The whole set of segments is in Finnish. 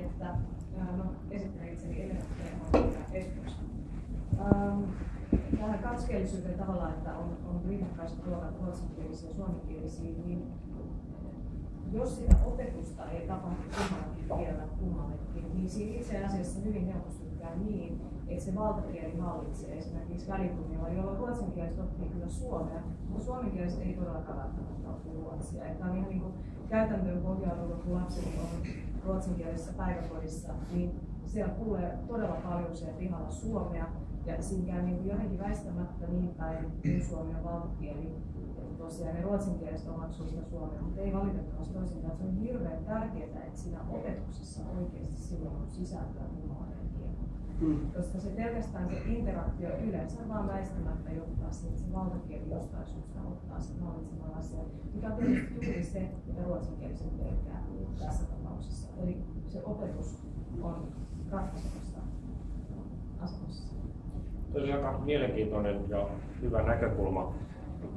että no, esittelen itseni Espoossa. Ähm, tähän kaksikielisyyteen että on, on rinnakkaista luokat ruotsinkielisiä ja suomenkielisiä, niin jos sitä opetusta ei tapahdu kummallakin kielellä kummallekin, niin siinä itse asiassa hyvin helposti käy niin, että se valtakieli hallitsee esimerkiksi välitunnilla, jolloin ruotsinkieliset oppii kyllä suomea, mutta suomenkieliset ei todellakaan välttämättä oppi ruotsia. Että on ihan niin kuin käytäntöön pohjautunut, kun lapset on ruotsinkielisessä päiväkodissa, niin siellä kuulee todella paljon siellä pihalla suomea, ja siinä käy niin kuin jotenkin väistämättä niin päin, kun suomi on valtakieli, tosiaan ne ruotsinkieliset omaksuu sitä suomea, mutta ei valitettavasti toisinkaan. Se on hirveän tärkeää, että siinä opetuksessa oikeasti silloin on sisältöä muunlainen kieli. Mm. Koska se pelkästään se interaktio yleensä vaan väistämättä johtaa se valtakieli jostain syystä ottaa sen hallitseman asian, mikä on juuri se, mitä ruotsinkieliset pelkää tässä tapauksessa. Eli se opetus on ratkaisevassa asemassa. Tosi aika mielenkiintoinen ja hyvä näkökulma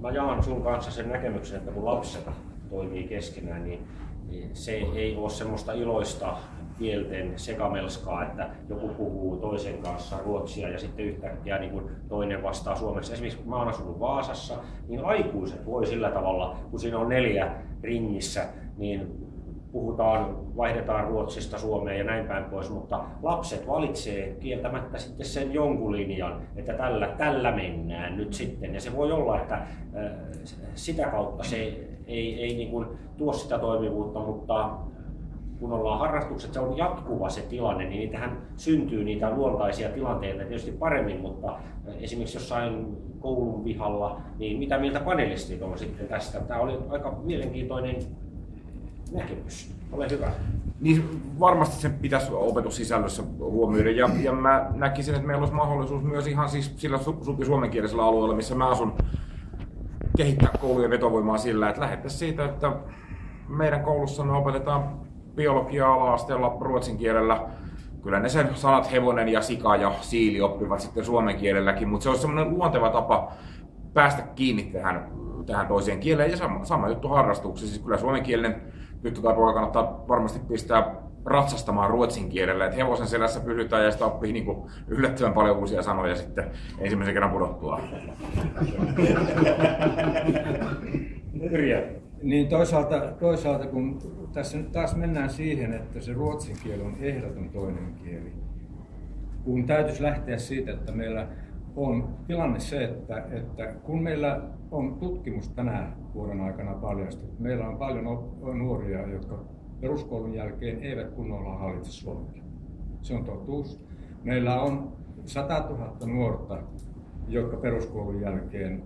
mä jaan sun kanssa sen näkemyksen, että kun lapset toimii keskenään, niin, niin se ei ole semmoista iloista kielten sekamelskaa, että joku puhuu toisen kanssa ruotsia ja sitten yhtäkkiä niin kuin toinen vastaa suomeksi. Esimerkiksi kun mä oon asunut Vaasassa, niin aikuiset voi sillä tavalla, kun siinä on neljä ringissä, niin puhutaan, vaihdetaan Ruotsista Suomeen ja näin päin pois, mutta lapset valitsee kieltämättä sitten sen jonkun linjan, että tällä, tällä mennään nyt sitten. Ja se voi olla, että äh, sitä kautta se ei, ei niin kuin tuo sitä toimivuutta, mutta kun ollaan harrastukset, se on jatkuva se tilanne, niin niitähän syntyy niitä luontaisia tilanteita tietysti paremmin, mutta äh, esimerkiksi jossain koulun pihalla, niin mitä mieltä panelistit on sitten tästä? Tämä oli aika mielenkiintoinen näkemys. Ole hyvä. Niin varmasti se pitäisi opetussisällössä huomioida. Ja, ja mä näkisin, että meillä olisi mahdollisuus myös ihan siis sillä su- suomenkielisellä alueella, missä mä asun, kehittää koulujen vetovoimaa sillä, että lähettäisiin siitä, että meidän koulussa me opetetaan biologiaa ala-asteella ruotsin kielellä. Kyllä ne sen sanat hevonen ja sika ja siili oppivat sitten suomen kielelläkin, mutta se olisi semmoinen luonteva tapa päästä kiinni tähän, tähän toiseen kieleen ja sama, sama juttu harrastuksessa. Siis kyllä suomenkielinen tyttö tai poika kannattaa varmasti pistää ratsastamaan ruotsin kielellä, että hevosen selässä pysytään ja sitä oppii niin kuin yllättävän paljon uusia sanoja sitten ensimmäisen kerran pudottua. Niin toisaalta, toisaalta kun tässä nyt taas mennään siihen, että se ruotsin kieli on ehdoton toinen kieli, kun täytyisi lähteä siitä, että meillä on tilanne se, että, että kun meillä on tutkimus tänä vuoden aikana paljastunut, meillä on paljon nuoria, jotka peruskoulun jälkeen eivät kunnolla hallitse suomea. Se on totuus. Meillä on 100 000 nuorta, jotka peruskoulun jälkeen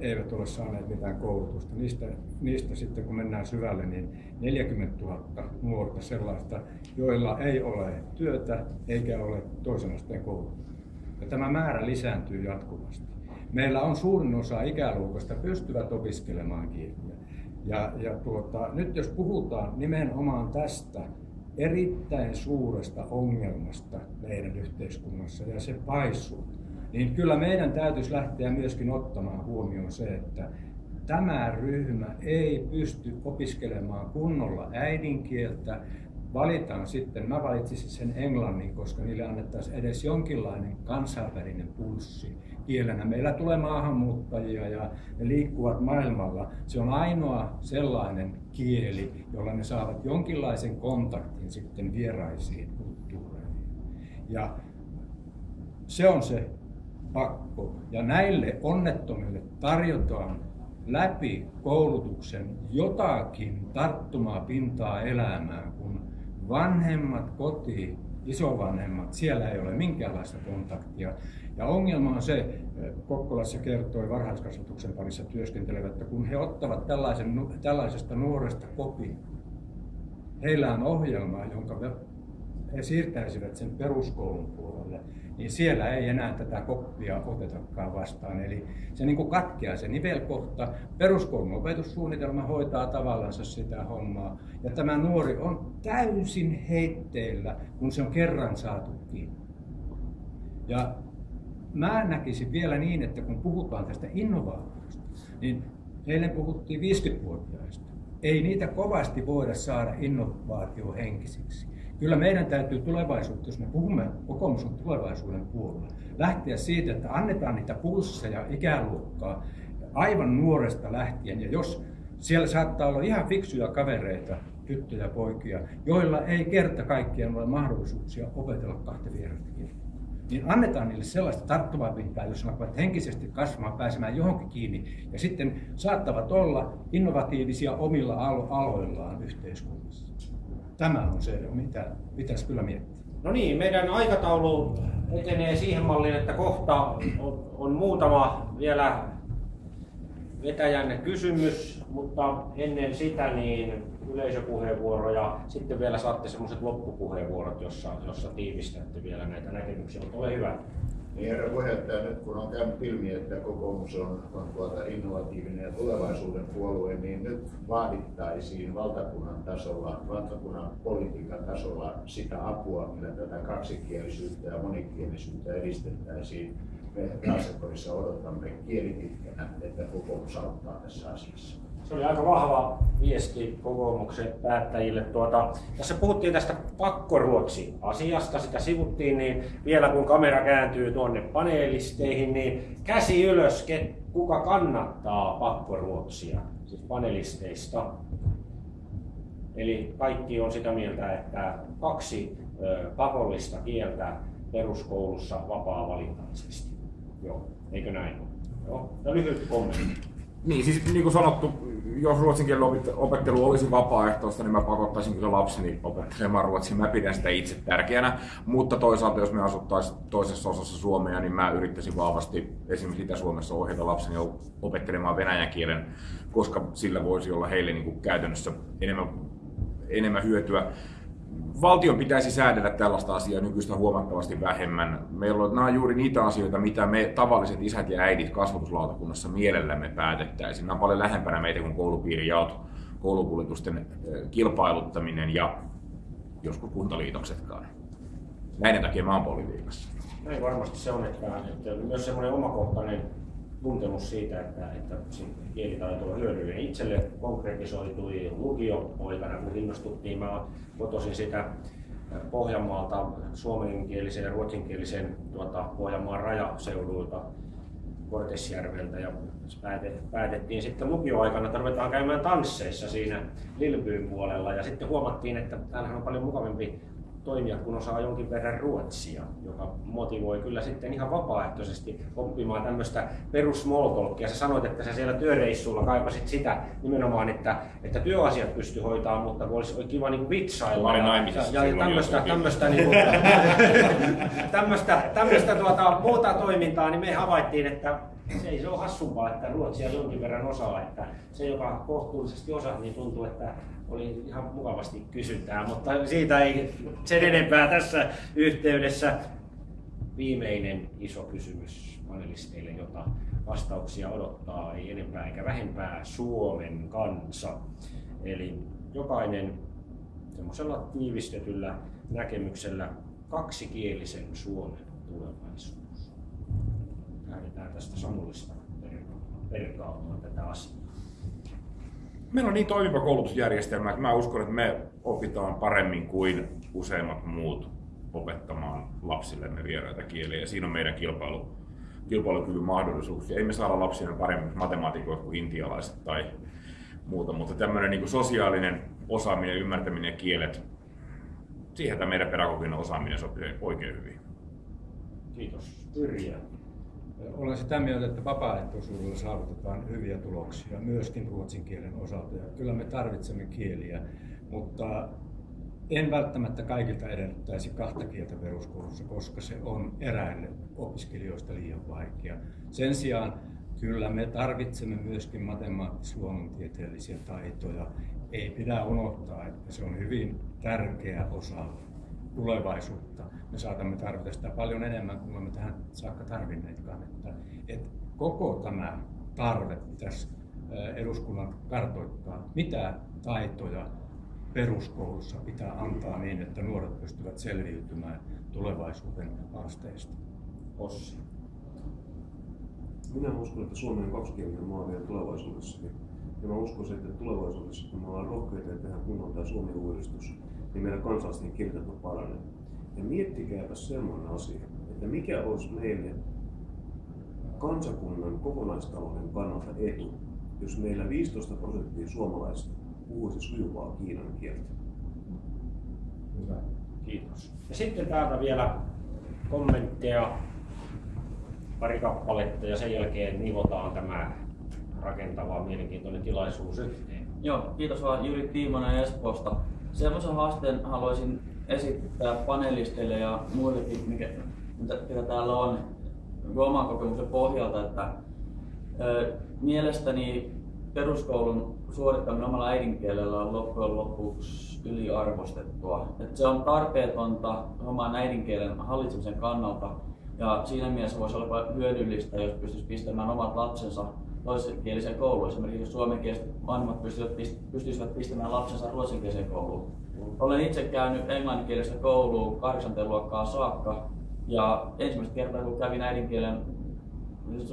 eivät ole saaneet mitään koulutusta. Niistä, niistä sitten kun mennään syvälle, niin 40 000 nuorta sellaista, joilla ei ole työtä eikä ole toisen asteen koulutusta. Ja tämä määrä lisääntyy jatkuvasti. Meillä on suurin osa ikäluokasta pystyvät opiskelemaan kieliä. Ja, ja tuota, nyt jos puhutaan nimenomaan tästä erittäin suuresta ongelmasta meidän yhteiskunnassa ja se paisuu, niin kyllä meidän täytyisi lähteä myöskin ottamaan huomioon se, että tämä ryhmä ei pysty opiskelemaan kunnolla äidinkieltä, valitaan sitten, mä valitsisin sen englannin, koska niille annettaisiin edes jonkinlainen kansainvälinen pulssi kielenä. Meillä tulee maahanmuuttajia ja ne liikkuvat maailmalla. Se on ainoa sellainen kieli, jolla ne saavat jonkinlaisen kontaktin sitten vieraisiin kulttuureihin. Ja se on se pakko. Ja näille onnettomille tarjotaan läpi koulutuksen jotakin tarttumaa pintaa elämään, kun vanhemmat koti, isovanhemmat, siellä ei ole minkäänlaista kontaktia. Ja ongelma on se, Kokkolassa kertoi varhaiskasvatuksen parissa työskentelevät, että kun he ottavat tällaisen, tällaisesta nuoresta kopin, heillä on ohjelma, jonka he siirtäisivät sen peruskoulun puolelle, niin siellä ei enää tätä koppia otetakaan vastaan. Eli se niin katkeaa se nivelkohta. Peruskoulun opetussuunnitelma hoitaa tavallaan sitä hommaa. Ja tämä nuori on täysin heitteillä, kun se on kerran saatu kiinni. Ja mä näkisin vielä niin, että kun puhutaan tästä innovaatiosta, niin eilen puhuttiin 50-vuotiaista. Ei niitä kovasti voida saada innovaatiohenkisiksi Kyllä meidän täytyy tulevaisuutta, jos me puhumme kokoomus on tulevaisuuden puolella, lähteä siitä, että annetaan niitä pulsseja ikäluokkaa aivan nuoresta lähtien. Ja jos siellä saattaa olla ihan fiksuja kavereita, tyttöjä, poikia, joilla ei kerta kaikkiaan ole mahdollisuuksia opetella kahta vierasta kieltä. Niin annetaan niille sellaista tarttuvaa pintaa, jos ne henkisesti kasvamaan, pääsemään johonkin kiinni. Ja sitten saattavat olla innovatiivisia omilla aloillaan yhteiskunnassa. Tämä on se, mitä pitäisi kyllä miettiä. No niin, meidän aikataulu etenee siihen malliin, että kohta on, on muutama vielä vetäjän kysymys, mutta ennen sitä niin yleisöpuheenvuoro ja sitten vielä saatte semmoiset loppupuheenvuorot, jossa, jossa tiivistätte vielä näitä näkemyksiä. Mutta ole hyvä. Niin herra puheenjohtaja, nyt kun on käynyt ilmi, että kokoomus on, on tuota innovatiivinen ja tulevaisuuden puolue, niin nyt vaadittaisiin valtakunnan tasolla, valtakunnan politiikan tasolla sitä apua, millä tätä kaksikielisyyttä ja monikielisyyttä edistettäisiin. Me Raaseporissa odotamme kielipitkänä, että kokoomus auttaa tässä asiassa. Se oli aika vahva viesti kokoomuksen päättäjille. Tuota, tässä puhuttiin tästä pakkoruotsi-asiasta, sitä sivuttiin, niin vielä kun kamera kääntyy tuonne paneelisteihin, niin käsi ylös, kuka kannattaa pakkoruotsia, siis panelisteista. Eli kaikki on sitä mieltä, että kaksi pakollista kieltä peruskoulussa vapaa-valintaisesti. Joo, eikö näin? Joo, ja lyhyt kommentti. Niin, siis niin kuin sanottu, jos ruotsin kielen opettelu olisi vapaaehtoista, niin mä pakottaisin kyllä lapseni opettelemaan ruotsia. Mä pidän sitä itse tärkeänä, mutta toisaalta jos me asuttaisiin toisessa osassa Suomea, niin mä yrittäisin vahvasti esimerkiksi Itä-Suomessa ohjata lapseni opettelemaan venäjän kielen, koska sillä voisi olla heille niin kuin käytännössä enemmän, enemmän hyötyä valtion pitäisi säädellä tällaista asiaa nykyistä huomattavasti vähemmän. Meillä on, nämä on juuri niitä asioita, mitä me tavalliset isät ja äidit kasvatuslautakunnassa mielellämme päätettäisiin. Nämä on paljon lähempänä meitä kuin koulupiirijaot, koulukuljetusten kilpailuttaminen ja joskus kuntaliitoksetkaan. Näiden takia mä oon politiikassa. Näin varmasti se on, että, että myös semmoinen omakohtainen tuntemus siitä, että, että kielitaito on hyödyllinen. Itselle konkretisoitui lukio-poikana, kun innostuttiin. Mä kotoisin sitä Pohjanmaalta suomenkielisen ja ruotsinkielisen tuota, Pohjanmaan rajaseudulta Kortesjärveltä ja päätettiin sitten lukioaikana, että ruvetaan käymään tansseissa siinä Lilbyyn puolella ja sitten huomattiin, että täällähän on paljon mukavampi toimia, kun osaa jonkin verran ruotsia, joka motivoi kyllä sitten ihan vapaaehtoisesti oppimaan tämmöistä perus Sä sanoit, että sä siellä työreissulla kaipasit sitä nimenomaan, että, että työasiat pysty hoitaa, mutta olisi kiva niin vitsailla. ja, ja, ja tämmöistä, tämmöistä, niin kuin, tämmöistä, tämmöistä tuota, muuta toimintaa, niin me havaittiin, että se ei se ole hassumpaa, että ruotsia jonkin verran osaa, että se joka kohtuullisesti osaa, niin tuntuu, että oli ihan mukavasti kysyntää, mutta siitä ei sen enempää tässä yhteydessä. Viimeinen iso kysymys panelisteille, jota vastauksia odottaa, ei enempää eikä vähempää Suomen kansa. Eli jokainen semmoisella tiivistetyllä näkemyksellä kaksikielisen Suomen tulevaisuus. Tästä Samulista perkaamaan tätä asiaa meillä on niin toimiva koulutusjärjestelmä, että mä uskon, että me opitaan paremmin kuin useimmat muut opettamaan lapsillemme vieraita kieliä. Ja siinä on meidän kilpailu, kilpailukyvyn mahdollisuuksia. Ei me saada lapsille paremmin matemaatikoita kuin intialaiset tai muuta, mutta tämmöinen niin sosiaalinen osaaminen, ymmärtäminen ja kielet, siihen tämä meidän pedagoginen osaaminen sopii oikein hyvin. Kiitos. Yrjä. Olen sitä mieltä, että vapaaehtoisuudella saavutetaan hyviä tuloksia myöskin ruotsin kielen osalta. Ja kyllä me tarvitsemme kieliä, mutta en välttämättä kaikilta edellyttäisi kahta kieltä peruskoulussa, koska se on eräille opiskelijoista liian vaikea. Sen sijaan kyllä me tarvitsemme myöskin matemaattis-luonnontieteellisiä taitoja. Ei pidä unohtaa, että se on hyvin tärkeä osa tulevaisuutta. Me saatamme tarvita sitä paljon enemmän kuin olemme tähän saakka tarvinneetkaan. Että, että koko tämä tarve pitäisi eduskunnan kartoittaa, mitä taitoja peruskoulussa pitää antaa niin, että nuoret pystyvät selviytymään tulevaisuuden haasteista. Ossi. Minä uskon, että Suomi on kaksikielinen maa vielä tulevaisuudessakin. Ja mä uskon, että tulevaisuudessa, kun me ollaan rohkeita ja tehdään kunnon tämä Suomi-uudistus, niin meidän kansalaisten kielitaito paranee. Ja miettikääpä semmoinen asia, että mikä olisi meille kansakunnan kokonaistalouden kannalta etu, jos meillä 15 prosenttia suomalaisista puhuisi sujuvaa kiinan kieltä. Hyvä. Kiitos. Ja sitten täältä vielä kommentteja, pari kappaletta ja sen jälkeen nivotaan tämä rakentava, mielenkiintoinen tilaisuus yhteen. Joo, kiitos vaan Jyri Tiimonen Espoosta. Semmoisen haasteen haluaisin esittää panelisteille ja muillekin, mikä, mitä, täällä on oman kokemuksen pohjalta, että ö, mielestäni peruskoulun suorittaminen omalla äidinkielellä on loppujen lopuksi yliarvostettua. Et se on tarpeetonta oman äidinkielen hallitsemisen kannalta ja siinä mielessä voisi olla hyödyllistä, jos pystyisi pistämään omat lapsensa toisenkieliseen kouluun. Esimerkiksi jos suomenkieliset vanhemmat pystyisivät pistämään lapsensa ruotsinkieliseen kouluun. Olen itse käynyt englanninkielistä kouluun 8. luokkaa saakka ja ensimmäistä kertaa kun kävin äidinkielen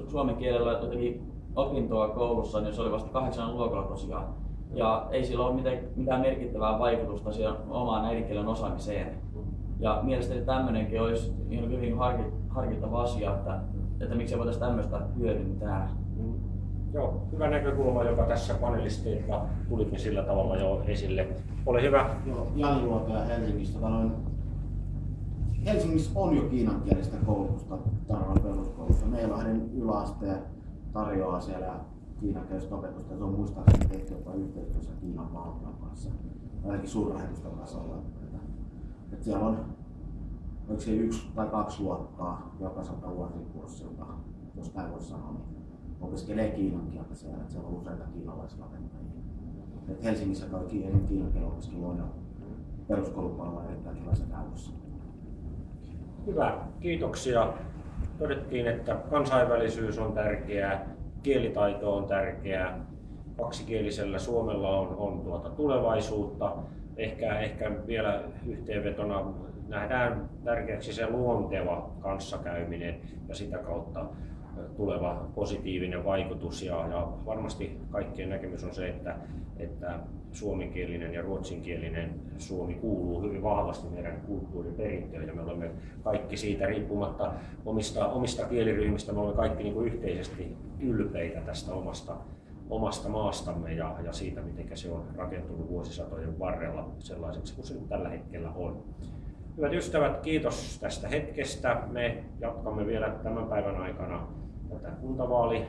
suomen kielellä jotenkin opintoa koulussa, niin se oli vasta kahdeksan luokalla tosiaan. Ja ei sillä ole mitään, mitään merkittävää vaikutusta siihen omaan äidinkielen osaamiseen. Ja mielestäni tämmöinenkin olisi hyvin harkittava asia, että, että miksi voitaisiin tämmöistä hyödyntää. Joo, hyvä näkökulma, joka tässä panelisteilla tulikin sillä tavalla jo esille. Ole hyvä. Joo, Jani Luoto Helsingistä. Noin, Helsingissä on jo kiinankielistä koulutusta tarjolla peruskoulussa. Meillä on yläaste tarjoaa siellä kiinankielistä opetusta. Se on muistaakseni tehty jopa yhteistyössä Kiinan valtion kanssa, ainakin suurlähetystön tasolla. Että siellä on oliko se yksi tai kaksi luokkaa jokaiselta vuosikurssilta, jos näin voisi sanoa, niin opiskelee kiinan kieltä siellä, että siellä on useita kiinalaisrakentajia. Et Helsingissä kaikki kiinan kielen on jo peruskoulupuolella erittäin hyvässä käytössä. Hyvä, kiitoksia. Todettiin, että kansainvälisyys on tärkeää, kielitaito on tärkeää, kaksikielisellä Suomella on, on tuota tulevaisuutta. Ehkä, ehkä vielä yhteenvetona nähdään tärkeäksi se luonteva kanssakäyminen ja sitä kautta tuleva positiivinen vaikutus. Ja, ja varmasti kaikkien näkemys on se, että, että suomenkielinen ja ruotsinkielinen Suomi kuuluu hyvin vahvasti meidän kulttuuriperintöön ja me olemme kaikki siitä riippumatta omista, omista kieliryhmistä, me olemme kaikki niin kuin yhteisesti ylpeitä tästä omasta, omasta maastamme ja, ja siitä, miten se on rakentunut vuosisatojen varrella sellaiseksi kuin se tällä hetkellä on. Hyvät ystävät, kiitos tästä hetkestä. Me jatkamme vielä tämän päivän aikana tätä kuntavaali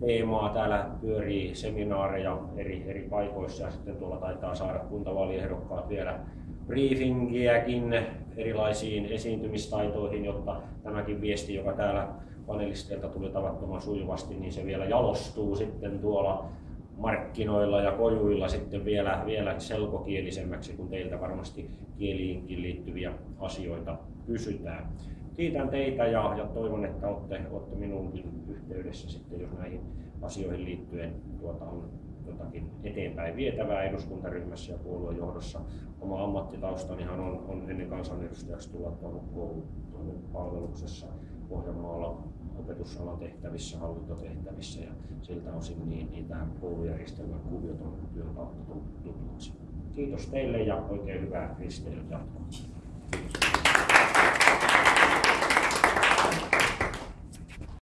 teemaa. Täällä pyörii seminaareja eri, eri paikoissa ja sitten tuolla taitaa saada kuntavaaliehdokkaat vielä briefingiäkin erilaisiin esiintymistaitoihin, jotta tämäkin viesti, joka täällä panelisteilta tuli tavattoman sujuvasti, niin se vielä jalostuu sitten tuolla markkinoilla ja kojuilla sitten vielä, vielä selkokielisemmäksi, kun teiltä varmasti kieliinkin liittyviä asioita kysytään. Kiitän teitä ja, ja toivon, että olette, olette minuunkin yhteydessä sitten, jos näihin asioihin liittyen tuota on jotakin eteenpäin vietävää eduskuntaryhmässä ja puoluejohdossa. Oma ammattitaustanihan on, on ennen kansanedustajaksi tulla tuonut koulun palveluksessa Pohjanmaalla opetusalan tehtävissä, hallintotehtävissä ja siltä osin niin, niin tämä koulujärjestelmän kuviot on työn kautta tutuksi. Kiitos teille ja oikein hyvää risteilyjatkoa.